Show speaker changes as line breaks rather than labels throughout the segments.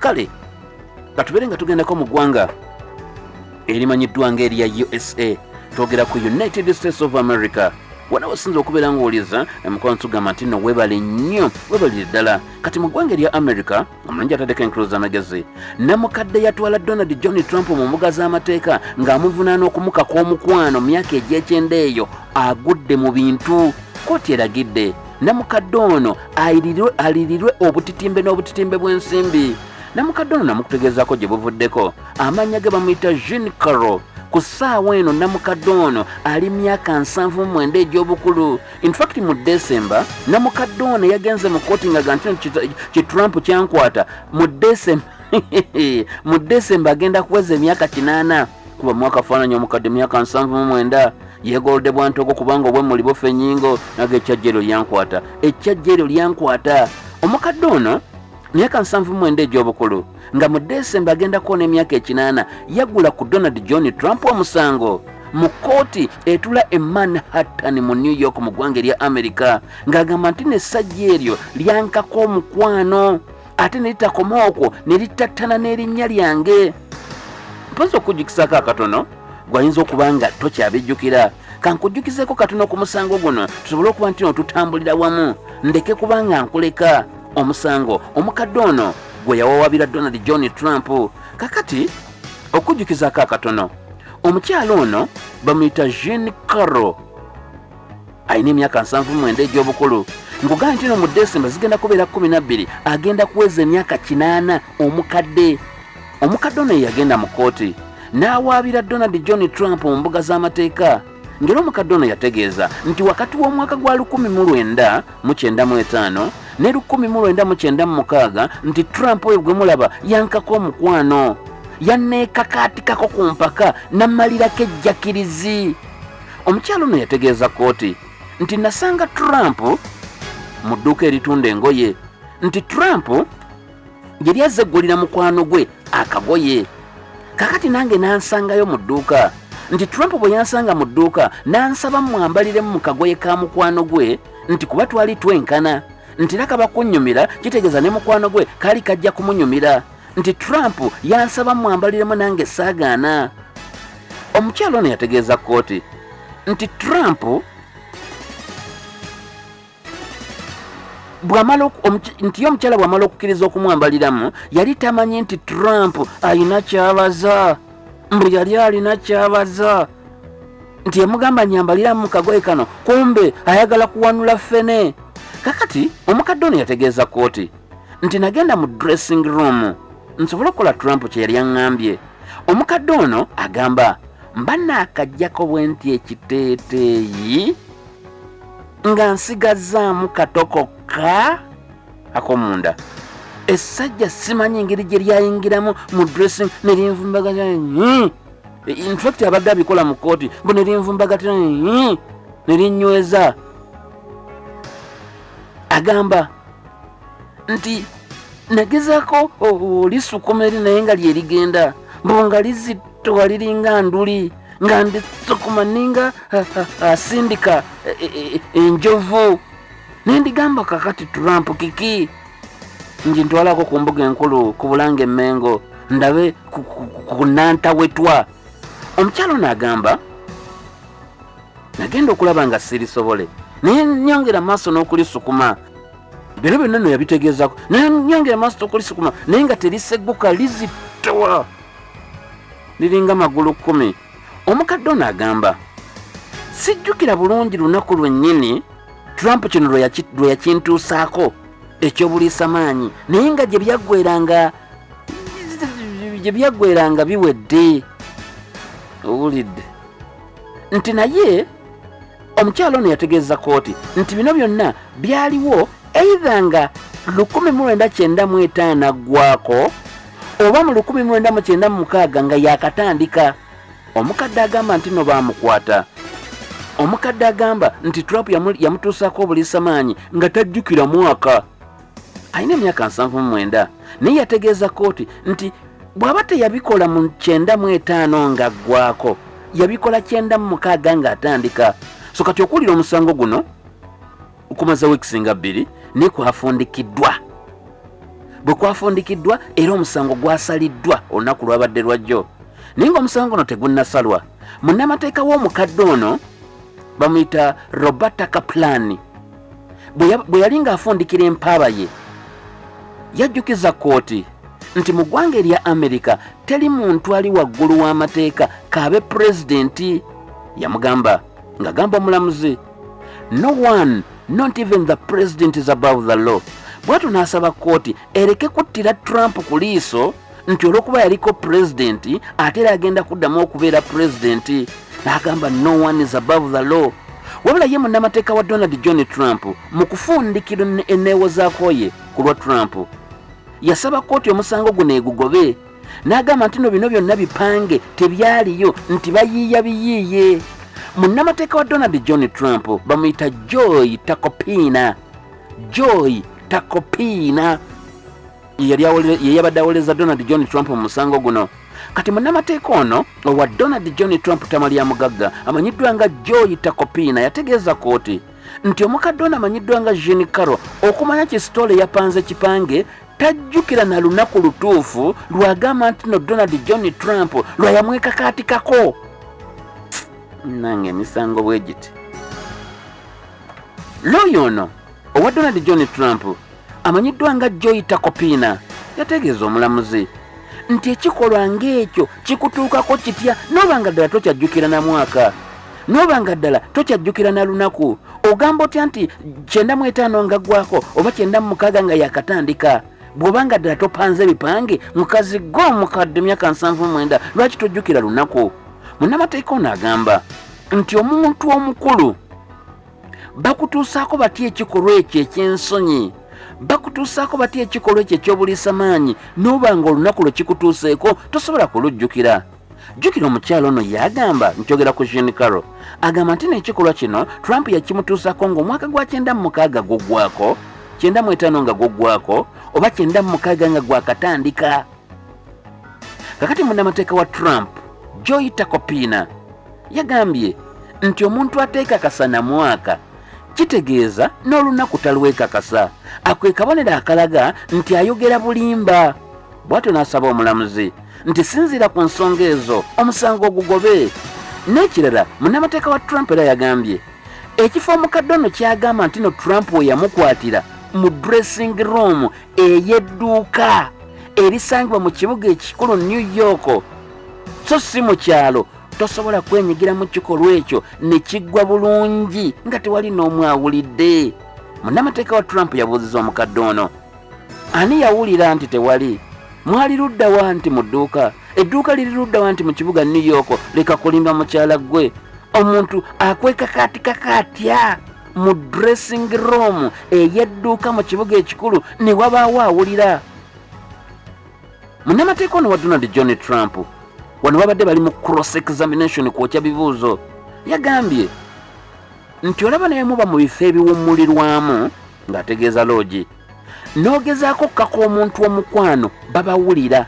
kale katubeere nga tugendako mu ggwanga erimanyiddwa ngaerya usa twogera ku united states of america. Wona wasinza okubeera ngaoliza emukono tugamba nti no webale nnyo webalire ddala. Kati mu ggwanga erya america omulungi ataddeko enkulu z'amagezi namukadde yatwala donald john trump mu mbuga z'amateeka ng'amuvunaana okumukaka omukwano mu myaka egy'ekyenda eyo agudde mu bintu. Kooti eragidde namukadde ono alirirwe obutitimbe n'obutitimbe bw'ensimbi namukadde ono namukutegeezako gye buvuddeko. Amannya ge bamuyita jean caro ku ssaawa eno namukadde ono ali myaka nsanvu mu mwenda egy'obukulu. Infact mu desemba namukadde ono yagenze mu kooti nga ga ntino ki trump kyankwata. Mu desemba mu desemba agenda kuweza emyaka kinaana. Kuba mwaka faananya omukadde myaka nsanvu mu mwenda. Yegolode bwantogo kubanga obwemuli bufa ennyingo naga ekyajja eryo lyankwata. Ekyajja eryo lyankwata. Omukadde ono nsanvu mwenda egy'obukulu nga mu desemba agenda kuwona emyaka ekinaana yagula ku donald john trump omusango. Mu kooti etula e manhattan mu new york mu ggwanga erya america ng'agamba nti nessajja eryo lyankako omukwano ate ne litakoma okwo ne litattana n'erinnya lyange. Mpozi okujjukisako akatono? Gwayinza okuba nga tokyabijjukira kankujjukizeko katono ku musango guno tusobole okuba nti no tutambulira wamu. Ndeke kuba nga nkuleka omusango. Omukadde ono gwe yawawabira donald john trump kakati okujjukizako akatono omukyalo ono bamuyita jean caro alina emyaka nsanvu mwenda egy'obukulu. Ngugaa nti no mu desemba zigenda kubeera 12 agenda kuweza emyaka kinaana omukadde. Omukadde ono yeyagenda mu kooti n'awaabira donald john trump mu mbuga z'amateeka ngeri omukadde ono yategeeza nti wakati w'omwaka gwa 1995 ne 1996 nti trump oyo gwe mulaba yankako omukwano yanneekakaatikako ku mpaka nammalirako ejjakirizi. Omukyalo ono yategeeza kooti nti nasanga trump mu dduuka eritunda engoye nti trump gye lyazza eggulira mukwano gwe akagoye. Kakati nange nansangayo mu dduuka nti trump bwe yansanga mu dduuka nansaba mwambaliremu mu kagoye ka mukwano gwe nti kuba twali twenkana. Nti era kaba kunnyumira kitegeeza ne mukwano gwe kaali kajja kumunyumira. Nti trump yansaba mwambaliremu nange saagaana. Omukyalo ono yategeeza kooti nti trump bwamala nti ye omukyala bw'amala okukkiriza okumwambaliramu yali tamanyi nti trump alina kyabaza mbu yali alina kyabaza. Nti yamugamba nyambaliramu mu kagoye kano kumbe ayagala kuwanula ffene. Kakati omukadde ono yategeeza kooti nti nagenda mu dressing room nsobole okukola trump kye yali aŋŋambye. Omukadde ono agamba mba naakajjako bwe nti ekiteeteeyi nga nsigazaamu katokokka akomunda essajja simanyi engeri gye lyayingiramu mu dressing ne linvumbagatira infact abadde abikola mu kooti mbu ne linvumbagatira ne linnyweza agamba nti nagezaako olisukuma eri naye nga lyerigenda mbu nga lizittowa liringa nduli nga ndisukuma ninga asindika eh, eh, eh, enjovu. Nendigamba kakati trump kiki nji ntwalako ku mbuga enkulu ku bulanga emmengo. Ndabe ku- nantawetwa. Omukyalo n'agamba nagenda okulaba nga sirisobole. Naye nyongera maaso n'okulisukuma. Bino byonna no yabitegeezako. Naye nyongera maaso n'okulisukuma naye nga terisegguka lizittowa liringa magulu kkumi. Omukadde ono agamba sijjukira bulungi lunaku lwennyini. Trump kino lwe yakintuusaako ekyobuliisa maanyi naye nga gye byaggweranga gye byaggweranga biwedde owulidde. Nti naye omukyalo ono yategeeza kooti nti bino byonna byaliwo eidha nga 1995 aggwako oba mu 1996 nga yakatandika omukadde agamba nti no baamukwata. Omukadde agamba nti trump yamu- yamutuusako obuliisamaanyi nga tajjukira mwaka alina emyaka 79 naye yategeeza kooti nti bw'aba teyabikola mu 95 ng'aggwako yabikola 96 ng'atandika. So kati okuwulira omusango guno okumaza wiikisi nga bbiri naye kwafundikiddwa bwe kwafundikiddwa era omusango gwasaliddwa olunaku lwabadde lwajjo naye ngaomusango ono tegunnasalwa munnamateeka w'omukadde ono bamuyita roberta kaplan bwe yali ng'afundikira empaaba ye yajjukiza kooti nti mu ggwanga erya amerika teri muntu ali waggulu w'amateeka kaabe pulezidenti yamugamba ng'agamba omulamuzi no one not even the president is above the law. Bwatyo n'asaba kooti ereke kuttira trump ku liiso nti olw'okuba yaliko pulezidenti ate era agenda kuddamu okubeera pulezidenti n'agamba no one is above the law. Wabula ye munnamateeka wa donald john trump mu kufundikira eneewozaako ye ku lwa trump yasaba kooti omusango guno egugobe n'agamba nti no bino byonna bipange tebyaliyo nti bayiiya biyiiye. Munnamateeka wa donald john trump bamuyita joy takopiina joy takopiina yeyabadde awoleza donald john trump mu musango guno. Kati munnamateeka ono owa donald john trump tama lya mugagga amanyiddwa nga joy takopiina yategeeza kooti nti omukadde ono amanyiddwa nga jean caro okumanya kisitole yapanze kipange tajjukira na lunaku lutuufu lwagamba nti no donald john trump lwayamwekakaatikako nange emisango bwe giti. Looyo ono owa donald john trump amanyiddwa nga joy takopiina yategeeza omulamuzi nti ekikolwa ng'ekyo kikutuukako kitya? Nooba nga ddala tokyajjukira na mwaka nooba nga ddala tokyajjukira na lunaku ogamba otya nti kyenda mu etaano nga ggwako oba kyenda mu mukaaga nga yakatandika bw'obanga ddala topanze bipange mukazi go omukadde myaka nsanvu mwenda lwaki tojjukira lunaku? Munnamateeka ono agamba nti omuntu omukulu bakutuusaako batya ekikolwa ekyo eky'ensonyi? Bakutuusaako batya ekikolwa ekyo ekyobuliisamaanyi? N'oba nga olunaku lwe kikutuuseeko tosobola kulujjukira? Jjukira omukyalo ono yagamba nkyogera ku jean caro agamba nti n'ekikolwa kino trump yakimutuusako ng'omwaka gwa kyenda mu mukaaga guggwako kyenda mu etaano nga guggwako oba kyenda mu mukaaga nga gwakatandika kakati munnamateeka wa trump joy takopiina yagambye nti omuntu ateekakasa na mwaka kitegeeza n'olunaku talwekakasa. Akwe kabonero akalaga nti ayogera bulimba. Bw'atyo n'asaba omulamuzi nti sinzira ku nsonga ezo omusango ogugobe. N'ekirala munnamateeka wa trump era yagambye ekifo omukadde ono kyagamba nti no trump we yamukwatira mu dressing room ey'edduuka erisangibwa mu kibuga ekikulu new york. So si mu kyalo tosobola kwenyigira mu kikolwa ekyo ne kiggwa bulungi nga tewali n'omu awulidde. Munnamateeka wa trump yabuuziza omukadde ono. Ani yawulira nti tewali? Mwali luddawa nti mu dduuka? Edduuka liri luddawa nti mu kibuga new york leka kulimba mukyala gwe omuntu akwekakaatikaka atya mu dressing room ey'edduuka mu kibuga ekikulu ne wabaawo awulira. Munnamateeka ono wa donald john trump. Wano babadde bali mu cross examination kwokya bibuuzo. Yagambye nti olaba naye muba mu bifo ebiwummulirwamu ng'ategeeza loogi. N'ogezaako kkaka omuntu omukwano babawulira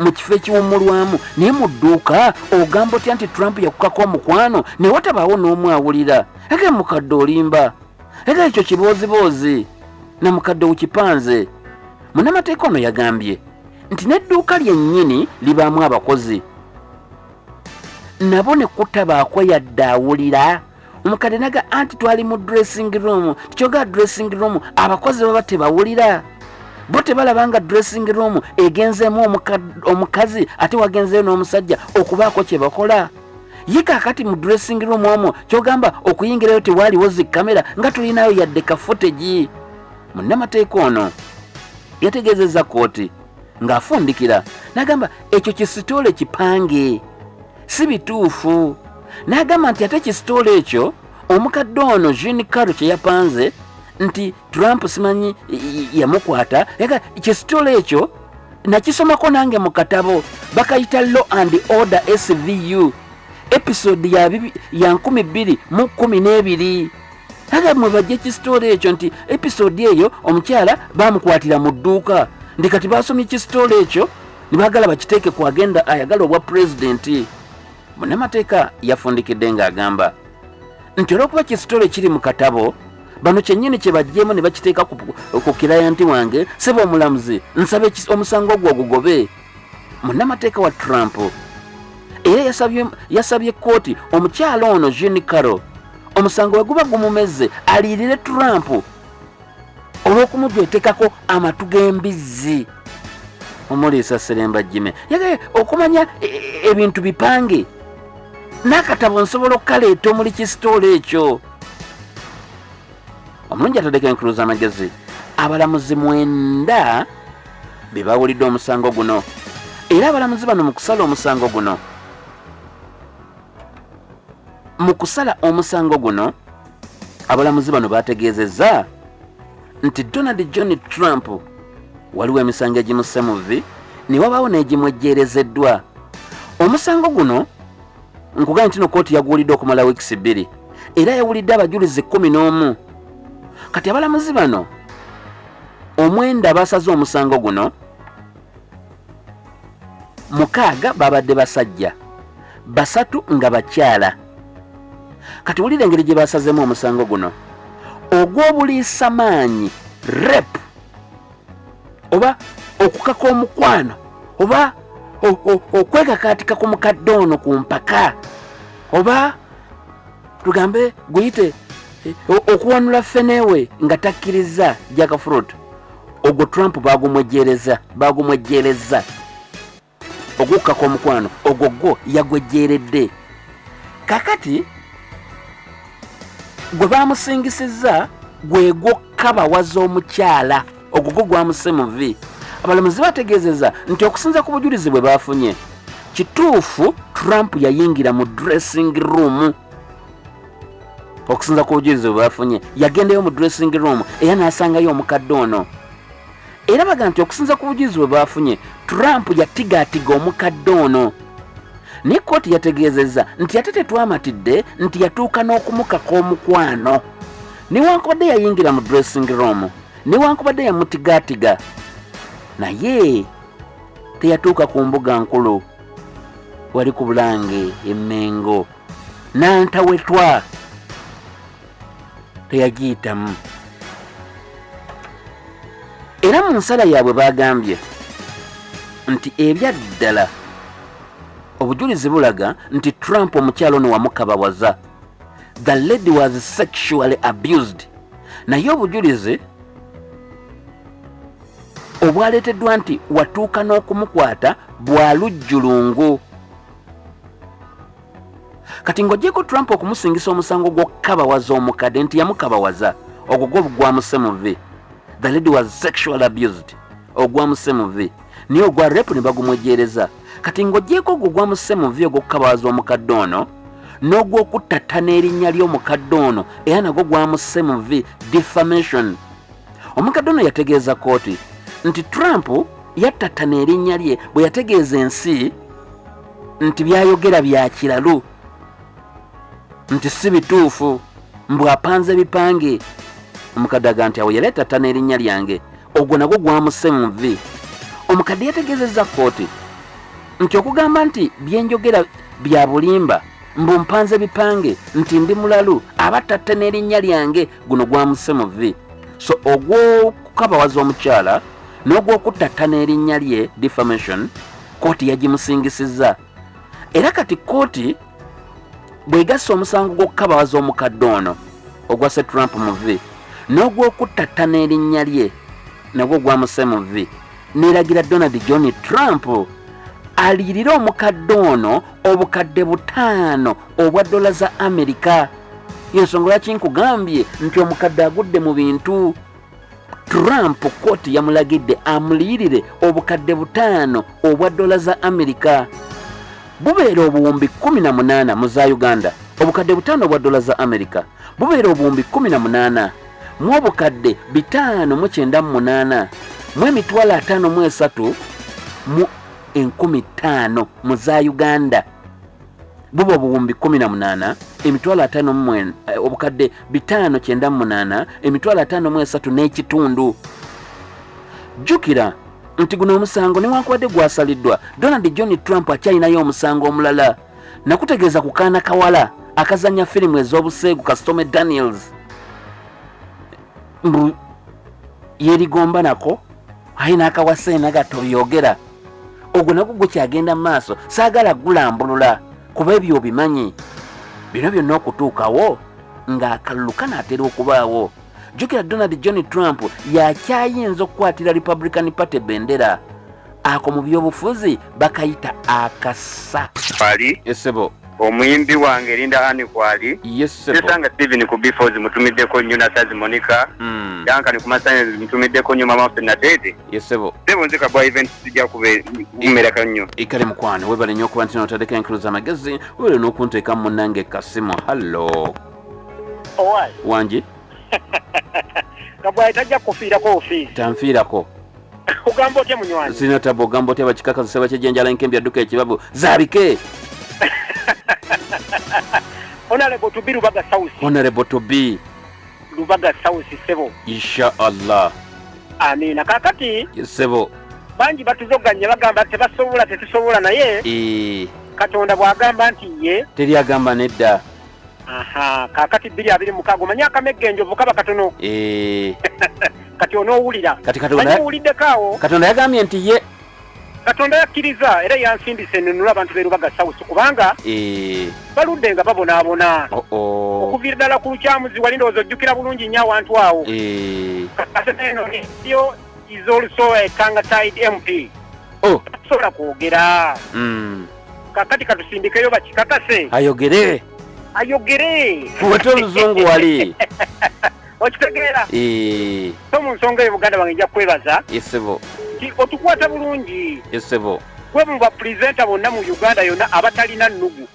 mu kifo ekiwummulwamu. Naye mu dduuka ogamba otya nti trump yakukako omukwano ne watabaawo n'omu awulira ege mukadde olimba. Ege ekyo kibooziboozi na mukadde wukipanze. Munnamateeka ono yagambye nti n'edduuka lyennyini libaamu abakozi. Nabo ne kutabaako yadde awulira. Omukadde naga anti twali mu dressing room. Tikyogaa dressing room abakozi baba tebawulira bo tebalaba nga dressing room egenzeemu omukazi ate wagenzeyo n'omusajja okubaako kye bakola. Ye kaakati mu dressing room omwo kyogamba okuyingirayo tewaaliwo zikamera nga tulinayo yadde kafutegi munnamateeka ono yategeezezza kooti ng'afundikira n'agamba ekyo kisitole kipange si bituufu. N'agamba nti ate kisitole ekyo omukadde ono jean caro kye yapanze nti trump simanyi yamukwata. Kisitole ekyo nakisomako nange mu katabo bakayita law and order svu episode ya, ya 212 aga mwe bajja kisitole ekyo nti episode eyo omukyala bamukwatira mu dduuka. Ndi kati basomye kisitole ekyo nibagala bakiteeke ku agenda ayagala obwa pulezidenti munnamateeka yafundikidde ng'agamba nti olw'okuba kisitole kiri mu katabo bano kyennyini kye bajjeemu ne bakiteeka ku, kirayanti wange seba omulamuzi. Nsaba omusango gwo ogugobe munnamateeka wa trump. Era yasabye, kooti omukyala ono jean caro omusango we guba gumumeze aliyirire trump. Olw'okumujwetekako amatu g'embizzi. Omuliisa seremba jime yagaye okumanya e- e- ebintu bipange. N'akatabo nsobola okukaleeta omuli kisitoola ekyo omulungi ataddeko enkulu z'amagezi. Abalamuzi mwenda be bawulidde omusango guno. Era abalamuzi bano mu kusala omusango guno. Mu kusala omusango guno abalamuzi bano bategeezezza nti donald john trump waliwo emisango egimusse mu vi ne wabaawo n'egimwejjeerezeddwa. Omusango guno nkugambye nti no kooti yaguwulidde okumala wiikisi bbiri. Era yawulidde abajulizi kumi n'omu kati abalamuzi bano omwenda basaze omusango guno mukaaga babadde basajja basatu nga bakyala. Kati wulira engeri gye basazemu omusango guno ogw'obuliisamaanyi rep oba okukaka omukwano oba okwekakaatika ku mukadde ono ku mpaka oba tugambe guyite okuwanula feneewe nga takkiriza jakafrut ogwo trump bagumwejjereza bagumwejjereza. Ogwokukaka omukwano ogwo gwo yagwejjeeredde kakati gwe bamusingisizza gwe gwokkabawaza omukyala ogwo gwo gwamuse mu vi abalamuzi bategeezeza nti okusinza ku bujulizi bwe bafunye kituufu trump yayingira mu dressing room okusinza ku bujulizi bwe bafunye. Yagendayo mu dressing room era n'asangayo omukadde ono. Era baga nti okusinza ku bujulizi bwe bafunye trump yatigaatiga omukadde ono. Naye kooti yategeezezza nti ate tetwamatidde nti yatuuka n'okumukaka omukwano newankubadde yayingira mu dressing room newankubadde yamutigaatiga. Naye teyatuuka ku mbuga nkulu. Wali ku bulange emengo nantawetwa teyagiyitamu era mu nsala yaabwe bagambye nti ebyaddala obujulizi bulaga nti trump omukyalo ono wamukabawaza the lady was sexually abused. Naye obujulizi obwaleeteddwa nti watuuka n'okumukwata bwalujjulungu kati ng'ogyeko trump okumusingisa omusango gw'okukabawaza omukadde nti yamukabawaza ogwo gwo gwamuse mu vi the lady was sexual abused ogwamuse mu vi naye ogwa repu ne bagumwejjeereza kati ng'ogyeko ogwo gwamuse mu vi ogw'okukabawaza omukadde ono n'ogw'okuttattana erinnya ly'omukadde ono era nagwo gwamuse mu vi defamation. Omukadde ono yategeeza kooti nti trump yattattana erinnya lye bwe yategeeza ensi nti byayogera bya kiralu nti si bituufu mbwapanze bipange. Omukadde aga nti awo yali atattana erinnya lyange ogwo nagwo gwamuse mu vi omukadde yategeezezza kooti nti okugamba nti byenjogera bya bulimba mbu mpanze bipange nti ndi mulalu abatatte n'erinnya lyange guno gwamuse mu vi so ogw'okukabawaza omukyala n'ogw'okutatta n'erinnya lye defamation kooti yagimusingisizza. Era kati kooti bw'egassa omusango gw'okukabawaza omukadde ono ogwasse trump mu vi n'ogw'okutatta n'erinnya lye nagwo gwamuse mu vi neeragira donald john trump aliyirire omukadde ono obukadde butaano obwa dola za amerika. Yensonga lwaki nkugambye nti omukadde agudde mu bintu? Trump kooti yamulagidde amuliyirire obukadde butaano obwa dola za amerika bubeera obuwumbi 18 mu za uganda. Obukadde butaano obwa dola za amerika. Bubeera obuwumbi 18 mu obukadde 598 mu emitwalo 53 mu enkumi ttaano mu za uganda. Buba obuwumbi 18 emitwalo 5 obukadde 598 emitwalo 53 n'ekitundu. Jjukira nti guno omusango newankubadde gwasaliddwa. Donald john trump akyalinayo omusango omulala. Nakutegeeza ku kaana kawala akazanya firimu ez'obuseegu kasitome daniels. Mbu yerigomba nako ayina akawaseena gatoyogera ogwo nagwo gukyagenda mu maaso saagala gulambulula kuba ebyo obimanyi. Bino byonna okutuukawo ng'akalulu kanaatera okubaawo jjukira donald john trump yakyayinza okukwatira republican party bendera. Ako mu byobufuzi bakayita akasa.
Kwali?
Esebo
omuyimbi wange erinda ani kwali.
Yesebo
nesanga steven ku befos mutumiddeko nnyo nasazi monica.
Mm,
yankani ku masanyalazi mutumiddeko nnyo mama waffe nateete
yesebo
sebo nzika bwa event sijja kumereka nnyo.
Ikale mukwano webale nnyo okuba nti notadeko enkuluza amagezi webale n'okunteeka mu munnange kasimu hallo
owaayi
wangi
nga bwayi tajja kufiirako ofiisi.
Tanfiirako.
Ogamba otya munywanyi
sina taba ogamba otya bakikakazisa bakyejenjala nkembi adduka ekibabu. Zabike!
Onalebo tubi lubaga south
honorable to be.
Lubaga south sebo.
Insha allah
amiina kakati
sebo.
bangi batuzoganya bagamba tebasobola tetusobola naye. Katonda bw'agamba nti ye
teri agamba nedda
aha kakati bbiri abiri mukaaga omanyi akamegga enjovu kaba katono?
Eh,
kati onoowulira?
Kati
manyi
katonda
owuliddeko awo?
Katonda yagambye nti ye
katonda yakkiriza era yansindisa enunula abantu berubaga south kubanga
Eh,
baludde nga babonaabona.
Oh, oh.
okuviira ddala ku lukyamuzi wali ndowooza ojjukira bulungi nnyo awantu awo.
Eh,
kati eno yo is also a kangatide mp
oh,
tasobola kwogera.
Mm,
kakati katusindikeyo bakikakase
ayogere
ayogere.
Fuwete oluzungu wali.
Okitegeera so mu nsonga eyo buganda bange nja kwebaza.
Yesebo.
Nti otukwata bulungi.
Yesebo.
Gwe mu bapurezenta bonna mu uganda yonna abatalina nnugu.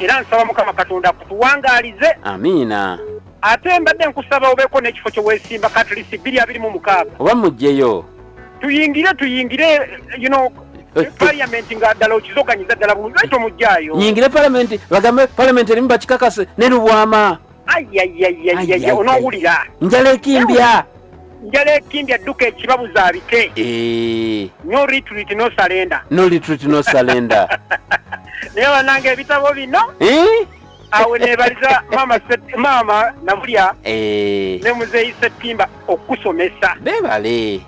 Era nsaba mukama katonda kutuwangaalize
amiina.
Ate mbadde nkusaba obeeko n'ekifo kye weesimba katlisi bbiri abiri mu mukaaga.
Oba mugjeyo
tuyingire tuyingire you know paliamenti nga ddala okizoganyiza ddala bulungi lwaki tomugjayo
nyingire palamenti bagambe palamenti erimu bakikakase ne lubwama Ai, ai, ai.
ayayayayaya onoowulira
njala ekimbya
njala ekindi adduka ekibabuza abike
Eh,
no retreat no salenda
no retreat no salenda
naye bananga ebitabo bino
Eh?
awe nebaliza mama Set- maama nabulya
Eh,
ne muzeeyi settimba okusomesa
bebale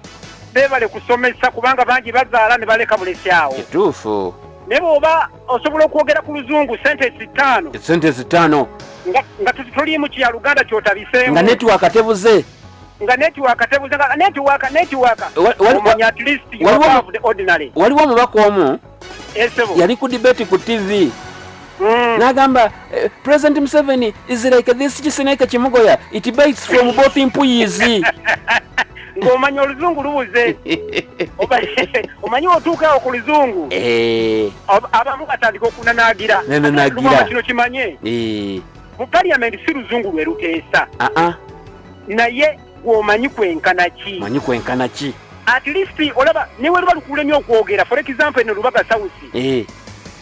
beebale kusomesa kubanga bangi bazaala ne baleka bulesi awo
kituufu.
Naye bw'oba osobola okwogera ku luzungu sentesi ttaano
esente zitaano
nga- nga tu- toliimu kya luganda kyotabiseemu
nga netiwaka tebuze.
Nga netiwaka tebuze nga netiwaka netiwaka omanya at least you
waliwo-
above the ordinary.
waliwo omubaka omu?
Esebo
yali ku debate ku tv
Mm.
n'agamba eh, president museveni is like this kisineke kimugoya. It bites from both empuyizi
ng'omanya oluzungu lubuze. Omanyi otuukawo ku luzungu?
Eh,
ab- abamu batandika okunanaagira. Kino kimanye?
Eh,
mu paliamenti si luzungu lwe luteesa. Naye gwomanyi kwenkana ki?
Manyi kwenkana ki?
At least olaba niwe luba lukulemye okwogera. For example eno lubaga sausi
Eh,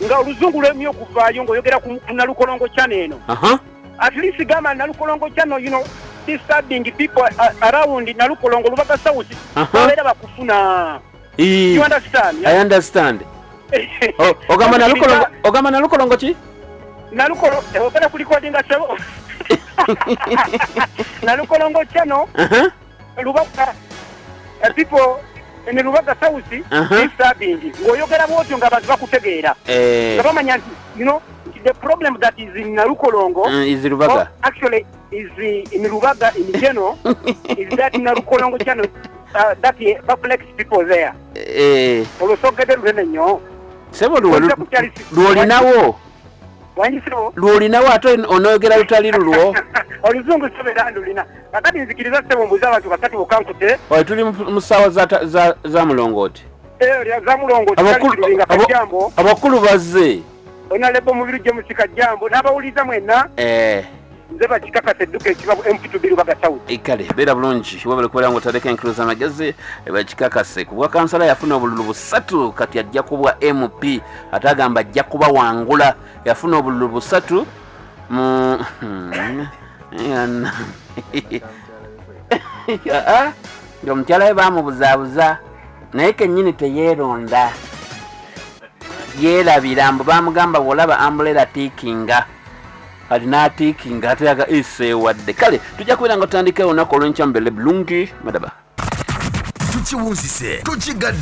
nga oluzungu lwemye okuvaayo ng'oyogera ku nalukolongo chano eno.
Aha,
at least gamba nalukolongo chano you know disturbing people uh, around nalukolongo lubaga
Aha.
babeera bakufuna
eh,
you understand
i understand. O- ogamba nalukolongo ogamba nalukolongo ki?
Nalukolo ogenda ku recordinga sebo nalukolongo chano
Aha,
lubaga uh, people ne lubaga
Aha.
disturbing ng'oyogera bwotyo ng'abantu bakutegeera
eh,
nga bamanya nti you know the problem that is in nalukolongo
mm, izi
Oh,
lubaga
actually, is the, in Rubaga in general, is that Narukolongo channel uh, that uh, perplex people there.
Eh,
Olosogede lunene nnyo.
sebo luwo
Ojja kukyali si-
lwolinawo
Wanyisiro.
lwolinawo ate onoyogera lutali lulwo
Oluzungu sobeera ndulina. Kakati nzikiriza ssebo mbuzi abantu basatu bokankute.
oyo tuli mu mu ssaawa za za- za mulongooti
Eh, lya za mulongo
Abakulu-
kajambo.
abakulu bazze
Ona lebo mubiri gye musika jambo. N'abawuliza mwenna
Eh,
nze bakikakasa edduka ekibabu MP2 Rubaga South.
kale beera bulungi webale kubeera nga otadeko enkuluza amagezi bakikakase ku bwa kansala yafuna obululu busatu kati ajja kubwa mp ate agamba ajja kuba wangula. Yafuna obululu busatu mu Yana. Ah, nga omukyala we bamubuzaabuza naye kennyini teyeeronda yeerabira mbu bamugamba bwolaba ambulera tiikinga alina atiiki ng'ate yaga eseewadde kale tujja kubeera nga tutandikayo olunaku olw'enkyambele bulungi madaba.
Tukiwunzise tukigadde